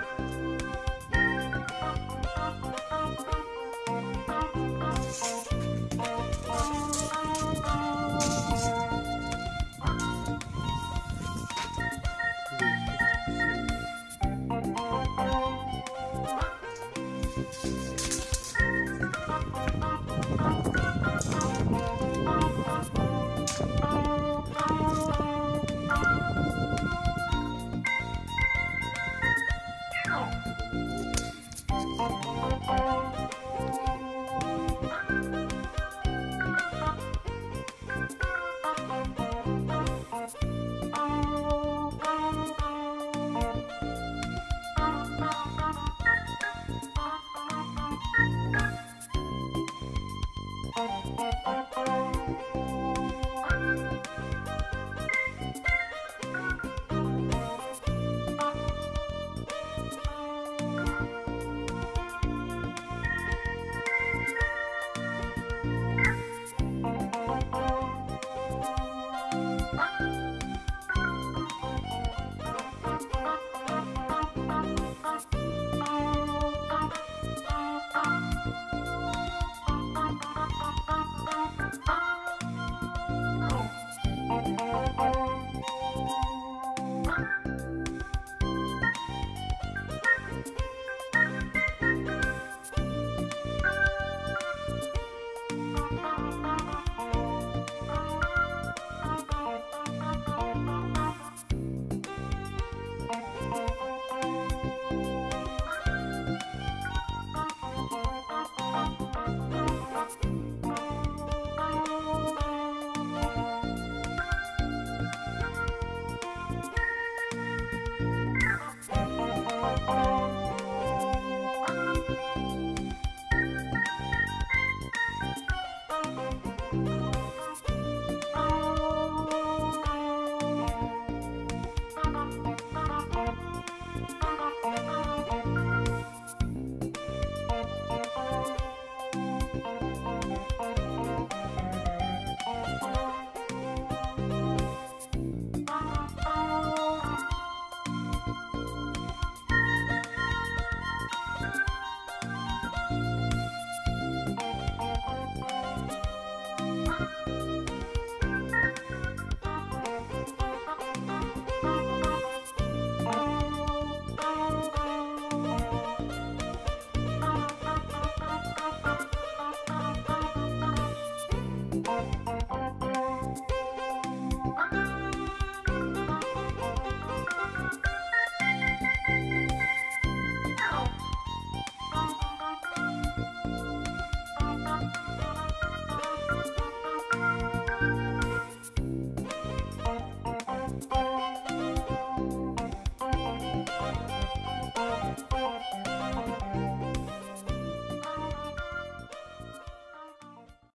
Twitter.